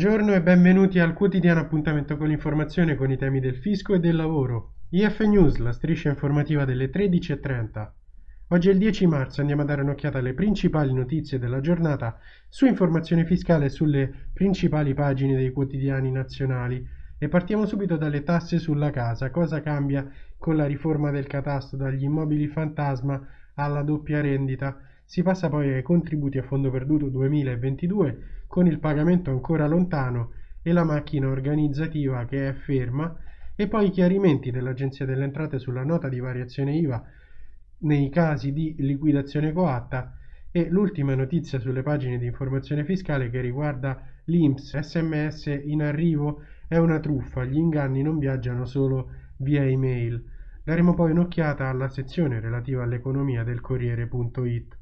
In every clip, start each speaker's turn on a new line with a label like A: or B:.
A: Buongiorno e benvenuti al quotidiano appuntamento con l'informazione con i temi del fisco e del lavoro. IF News, la striscia informativa delle 13.30. Oggi è il 10 marzo, andiamo a dare un'occhiata alle principali notizie della giornata su informazione fiscale sulle principali pagine dei quotidiani nazionali e partiamo subito dalle tasse sulla casa. Cosa cambia con la riforma del catasto dagli immobili fantasma alla doppia rendita? Si passa poi ai contributi a fondo perduto 2022 con il pagamento ancora lontano e la macchina organizzativa che è ferma e poi i chiarimenti dell'Agenzia delle Entrate sulla nota di variazione IVA nei casi di liquidazione coatta e l'ultima notizia sulle pagine di informazione fiscale che riguarda l'INPS sms in arrivo è una truffa, gli inganni non viaggiano solo via email. Daremo poi un'occhiata alla sezione relativa all'economia del Corriere.it.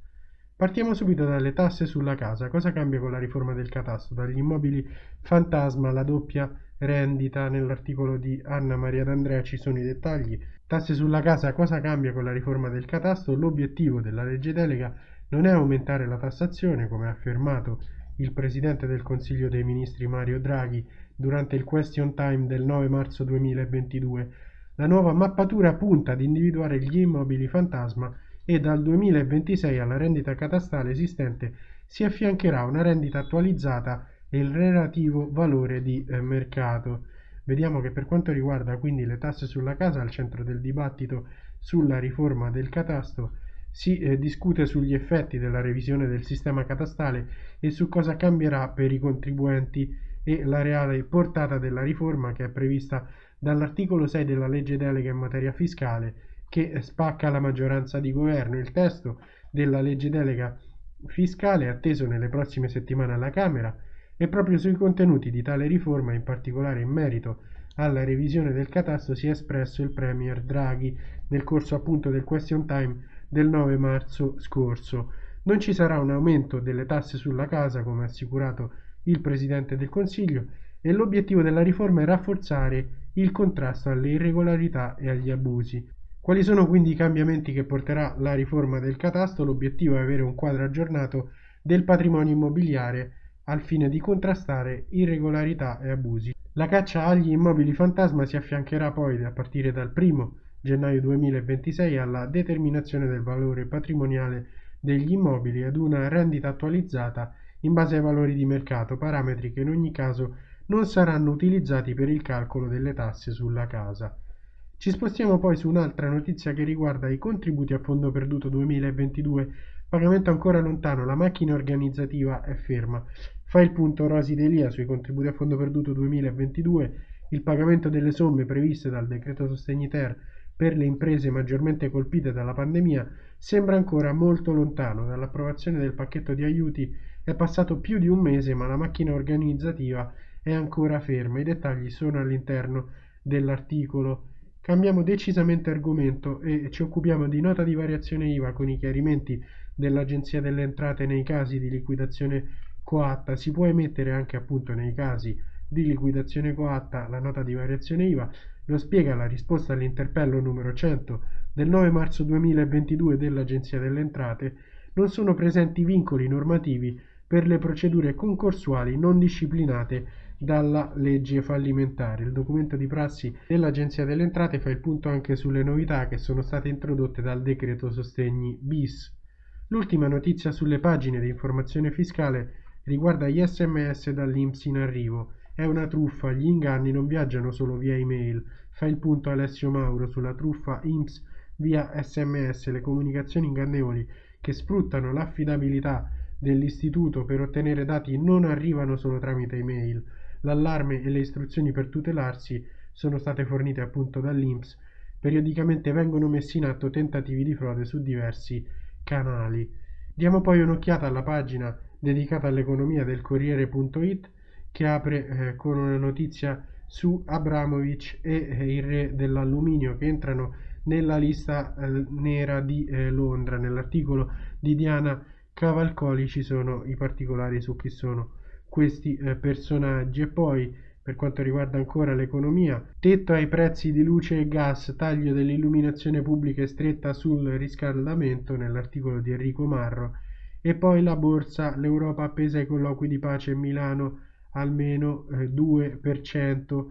A: Partiamo subito dalle tasse sulla casa. Cosa cambia con la riforma del catasto? Dagli immobili fantasma alla doppia rendita. Nell'articolo di Anna Maria D'Andrea ci sono i dettagli. Tasse sulla casa. Cosa cambia con la riforma del catasto? L'obiettivo della legge delega non è aumentare la tassazione, come ha affermato il Presidente del Consiglio dei Ministri Mario Draghi durante il question time del 9 marzo 2022. La nuova mappatura punta ad individuare gli immobili fantasma e dal 2026 alla rendita catastale esistente si affiancherà una rendita attualizzata e il relativo valore di eh, mercato. Vediamo che per quanto riguarda quindi le tasse sulla casa, al centro del dibattito sulla riforma del catasto, si eh, discute sugli effetti della revisione del sistema catastale e su cosa cambierà per i contribuenti e la reale portata della riforma che è prevista dall'articolo 6 della legge delega in materia fiscale che spacca la maggioranza di governo. Il testo della legge delega fiscale è atteso nelle prossime settimane alla Camera e proprio sui contenuti di tale riforma, in particolare in merito alla revisione del catasto, si è espresso il Premier Draghi nel corso appunto del question time del 9 marzo scorso. Non ci sarà un aumento delle tasse sulla casa, come ha assicurato il Presidente del Consiglio, e l'obiettivo della riforma è rafforzare il contrasto alle irregolarità e agli abusi. Quali sono quindi i cambiamenti che porterà la riforma del catasto? L'obiettivo è avere un quadro aggiornato del patrimonio immobiliare al fine di contrastare irregolarità e abusi. La caccia agli immobili fantasma si affiancherà poi a partire dal 1 gennaio 2026 alla determinazione del valore patrimoniale degli immobili ad una rendita attualizzata in base ai valori di mercato, parametri che in ogni caso non saranno utilizzati per il calcolo delle tasse sulla casa. Ci spostiamo poi su un'altra notizia che riguarda i contributi a fondo perduto 2022, pagamento ancora lontano, la macchina organizzativa è ferma. Fa il punto Rosi Delia sui contributi a fondo perduto 2022, il pagamento delle somme previste dal decreto sostegni ter per le imprese maggiormente colpite dalla pandemia sembra ancora molto lontano. Dall'approvazione del pacchetto di aiuti è passato più di un mese, ma la macchina organizzativa è ancora ferma. I dettagli sono all'interno dell'articolo Cambiamo decisamente argomento e ci occupiamo di nota di variazione IVA con i chiarimenti dell'Agenzia delle Entrate nei casi di liquidazione coatta. Si può emettere anche appunto nei casi di liquidazione coatta la nota di variazione IVA. Lo spiega la risposta all'interpello numero 100 del 9 marzo 2022 dell'Agenzia delle Entrate. Non sono presenti vincoli normativi per le procedure concorsuali non disciplinate dalla legge fallimentare. Il documento di prassi dell'Agenzia delle Entrate fa il punto anche sulle novità che sono state introdotte dal decreto sostegni bis. L'ultima notizia sulle pagine di informazione fiscale riguarda gli sms dall'Inps in arrivo. È una truffa, gli inganni non viaggiano solo via email. Fa il punto Alessio Mauro sulla truffa INPS via sms, le comunicazioni ingannevoli che sfruttano l'affidabilità dell'istituto per ottenere dati non arrivano solo tramite email L'allarme e le istruzioni per tutelarsi sono state fornite appunto dall'INPS. Periodicamente vengono messi in atto tentativi di frode su diversi canali. Diamo poi un'occhiata alla pagina dedicata all'economia del Corriere.it che apre eh, con una notizia su Abramovic e eh, il re dell'alluminio che entrano nella lista eh, nera di eh, Londra. Nell'articolo di Diana Cavalcoli ci sono i particolari su chi sono questi eh, personaggi e poi per quanto riguarda ancora l'economia, tetto ai prezzi di luce e gas, taglio dell'illuminazione pubblica e stretta sul riscaldamento nell'articolo di Enrico Marro e poi la borsa, l'Europa appesa ai colloqui di pace a Milano, almeno eh, 2%.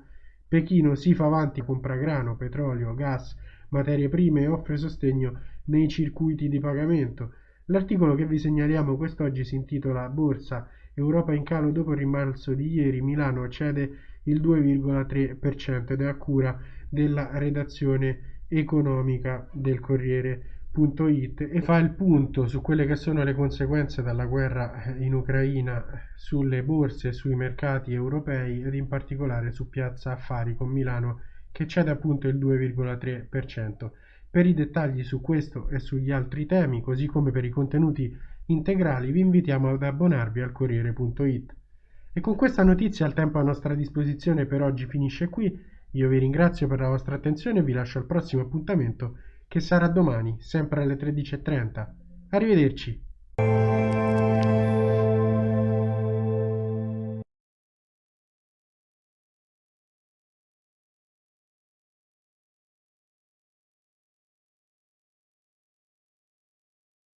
A: Pechino si fa avanti, compra grano, petrolio, gas, materie prime e offre sostegno nei circuiti di pagamento. L'articolo che vi segnaliamo quest'oggi si intitola Borsa Europa in calo dopo il rimbalzo di ieri, Milano cede il 2,3% ed è a cura della redazione economica del Corriere.it e fa il punto su quelle che sono le conseguenze della guerra in Ucraina sulle borse sui mercati europei ed in particolare su Piazza Affari con Milano che cede appunto il 2,3%. Per i dettagli su questo e sugli altri temi, così come per i contenuti integrali, vi invitiamo ad abbonarvi al Corriere.it. E con questa notizia il tempo a nostra disposizione per oggi finisce qui. Io vi ringrazio per la vostra attenzione e vi lascio al prossimo appuntamento che sarà domani, sempre alle 13.30. Arrivederci.